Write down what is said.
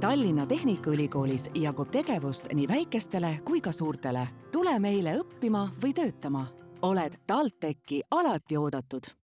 Tallinna Tehnikaülikoolis jagub tegevust nii väikestele kui ka suurtele. tule meile õppima või töötama. oled TalTechi alati oodatud